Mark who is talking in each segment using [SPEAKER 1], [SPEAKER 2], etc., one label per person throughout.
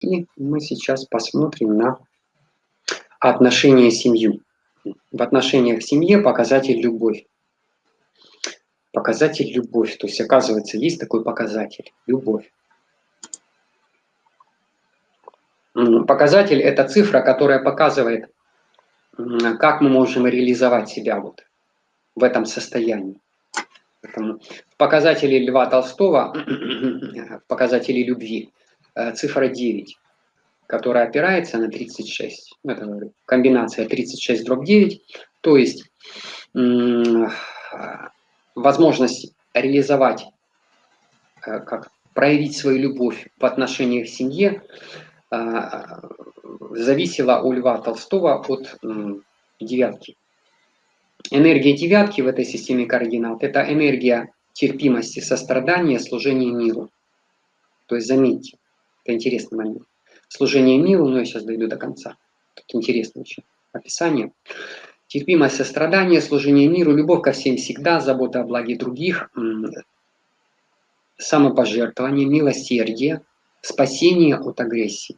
[SPEAKER 1] И мы сейчас посмотрим на отношения семью. В отношениях к семье показатель любовь. Показатель любовь. То есть, оказывается, есть такой показатель – любовь. Показатель – это цифра, которая показывает, как мы можем реализовать себя вот в этом состоянии. В показателе Льва Толстого, в показателе любви, цифра 9, которая опирается на 36. Это комбинация 36 дробь 9, то есть возможность реализовать, э, как проявить свою любовь в отношениях к семье э, зависела у Льва Толстого от девятки. Энергия девятки в этой системе координат – это энергия терпимости, сострадания, служения миру. То есть заметьте, это интересный момент. Служение миру, но я сейчас дойду до конца. Тут интересное еще описание. Терпимость, сострадание, служение миру, любовь ко всем всегда, забота о благе других, самопожертвование, милосердие, спасение от агрессии.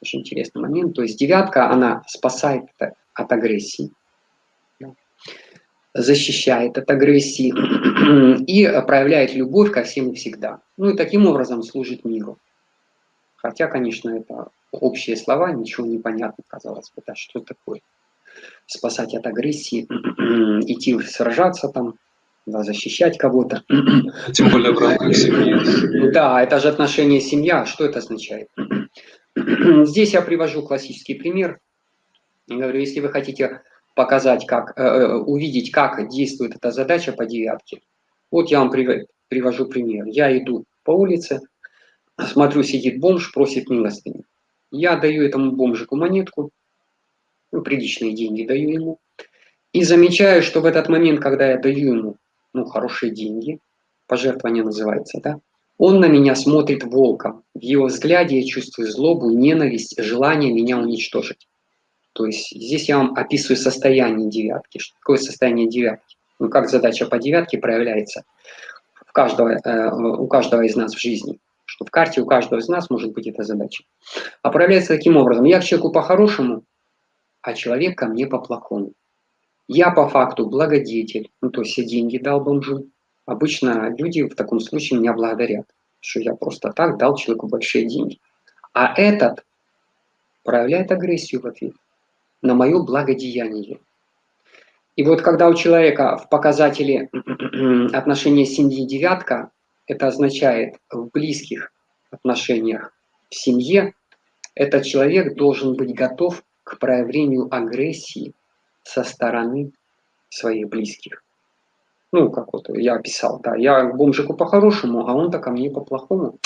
[SPEAKER 1] Очень интересный момент. То есть девятка, она спасает от агрессии защищает от агрессии и проявляет любовь ко всем и всегда. Ну и таким образом служит миру. Хотя, конечно, это общие слова, ничего не понятно, казалось бы, да, что такое. Спасать от агрессии, идти сражаться там, да, защищать кого-то.
[SPEAKER 2] Тем более в рамках
[SPEAKER 1] семьи. Да, это же отношение семья. Что это означает? Здесь я привожу классический пример. Я говорю, если вы хотите показать, как, э, э, увидеть, как действует эта задача по девятке. Вот я вам привожу пример. Я иду по улице, смотрю, сидит бомж, просит милостыню. Я даю этому бомжику монетку, ну, приличные деньги даю ему, и замечаю, что в этот момент, когда я даю ему ну, хорошие деньги, пожертвование называется, да, он на меня смотрит волком. В его взгляде я чувствую злобу, ненависть, желание меня уничтожить. То есть здесь я вам описываю состояние девятки. Что такое состояние девятки? Ну, как задача по девятке проявляется в каждого, э, у каждого из нас в жизни. Что в карте у каждого из нас может быть эта задача. А проявляется таким образом. Я к человеку по-хорошему, а человек ко мне по-плохому. Я по факту благодетель, ну то есть я деньги дал бомжу. Обычно люди в таком случае меня благодарят, что я просто так дал человеку большие деньги. А этот проявляет агрессию в ответ на мое благодеяние. И вот когда у человека в показателе отношения семьи девятка, это означает в близких отношениях в семье, этот человек должен быть готов к проявлению агрессии со стороны своих близких. Ну, как вот я описал, да, я бомжику по-хорошему, а он-то ко мне по-плохому.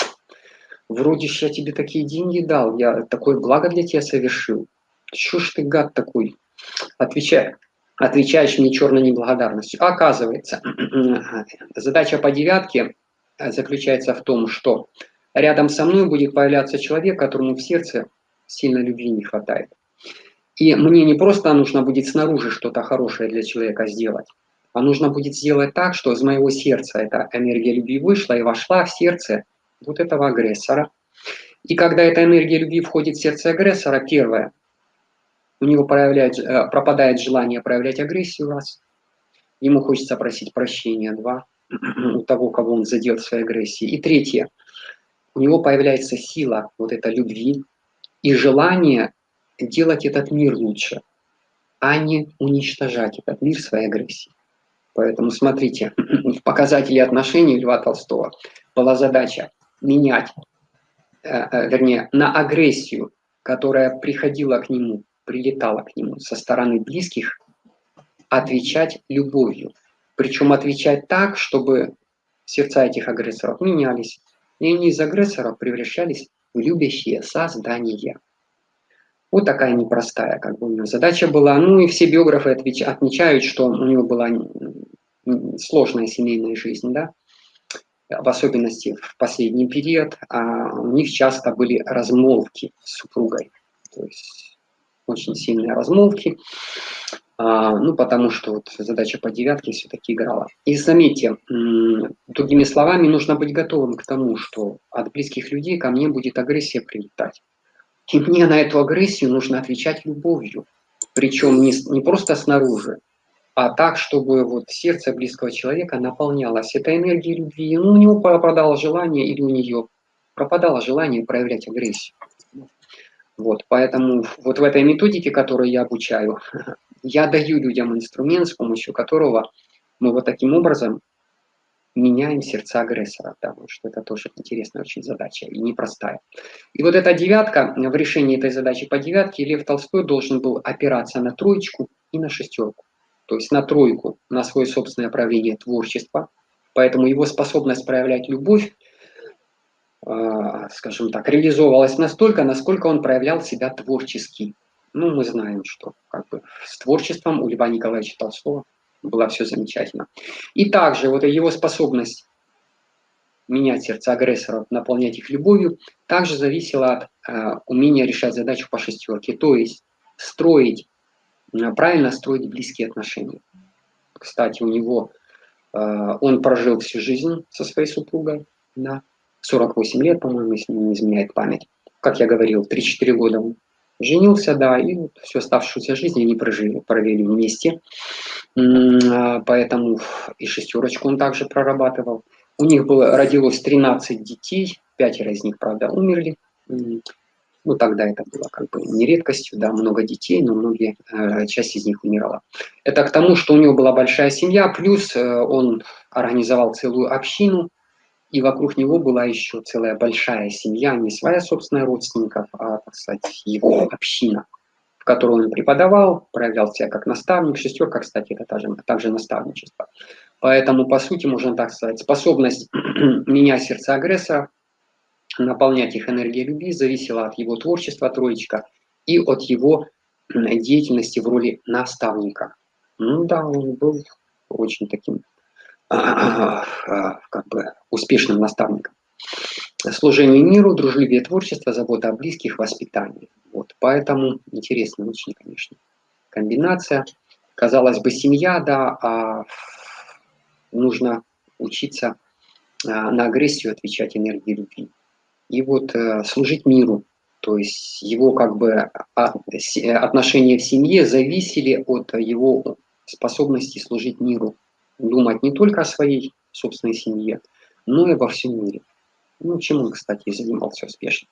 [SPEAKER 1] Вроде ж я тебе такие деньги дал, я такое благо для тебя совершил. Чё ж ты, гад такой? Отвечай, отвечаешь мне черной неблагодарностью. Оказывается, задача по девятке заключается в том, что рядом со мной будет появляться человек, которому в сердце сильно любви не хватает. И мне не просто нужно будет снаружи что-то хорошее для человека сделать, а нужно будет сделать так, что из моего сердца эта энергия любви вышла и вошла в сердце вот этого агрессора. И когда эта энергия любви входит в сердце агрессора, первое, у него проявляет, э, пропадает желание проявлять агрессию, раз. Ему хочется просить прощения, два. У того, кого он задел своей агрессией. И третье. У него появляется сила вот этой любви и желание делать этот мир лучше, а не уничтожать этот мир своей агрессией. Поэтому смотрите, в показателе отношений Льва Толстого была задача менять, э, э, вернее, на агрессию, которая приходила к нему прилетала к нему со стороны близких, отвечать любовью. Причем отвечать так, чтобы сердца этих агрессоров менялись, и они из агрессоров превращались в любящие создания. Вот такая непростая как бы у него задача была. Ну и все биографы отмечают, что у него была сложная семейная жизнь, да, в особенности в последний период, а у них часто были размолвки с супругой. То есть очень сильные размолвки, а, ну, потому что вот задача по девятке все-таки играла. И заметьте, другими словами, нужно быть готовым к тому, что от близких людей ко мне будет агрессия прилетать. И мне на эту агрессию нужно отвечать любовью. Причем не, не просто снаружи, а так, чтобы вот сердце близкого человека наполнялось этой энергией любви. Ну, у него пропадало желание или у нее пропадало желание проявлять агрессию. Вот, поэтому вот в этой методике, которую я обучаю, я даю людям инструмент, с помощью которого мы вот таким образом меняем сердца агрессора, потому что это тоже интересная очень задача и непростая. И вот эта девятка, в решении этой задачи по девятке Лев Толстой должен был опираться на троечку и на шестерку. То есть на тройку, на свое собственное проявление творчества, поэтому его способность проявлять любовь скажем так, реализовывалась настолько, насколько он проявлял себя творчески. Ну, мы знаем, что как бы с творчеством у Льва Николаевича Толстого было все замечательно. И также вот его способность менять сердце агрессоров, наполнять их любовью, также зависела от э, умения решать задачу по шестерке, то есть строить, э, правильно строить близкие отношения. Кстати, у него, э, он прожил всю жизнь со своей супругой, да, 48 лет, по-моему, если не изменяет память. Как я говорил, 3-4 года он женился, да, и вот всю оставшуюся жизнь они прожили, провели вместе. А, поэтому и шестерочку он также прорабатывал. У них было, родилось 13 детей, пятеро из них, правда, умерли. Ну, тогда это было как бы не редкостью, да, много детей, но многие, э, часть из них умирала. Это к тому, что у него была большая семья, плюс э, он организовал целую общину, и вокруг него была еще целая большая семья, не своя собственная родственников, а, так сказать, его община, в которой он преподавал, проявлял себя как наставник. Шестерка, кстати, это также, также наставничество. Поэтому, по сути, можно так сказать, способность менять сердца агрессора, наполнять их энергией любви, зависела от его творчества, троечка, и от его деятельности в роли наставника. Ну да, он был очень таким как бы успешным наставником. Служение миру, дружелюбие творчество, забота о близких, воспитание. Вот, поэтому интересно очень, конечно, комбинация. Казалось бы, семья, да, а нужно учиться а, на агрессию отвечать энергией любви. И вот э, служить миру, то есть его как бы а, отношения в семье зависели от его способности служить миру думать не только о своей собственной семье, но и обо всем мире. Ну, чем он, кстати, и занимался успешно.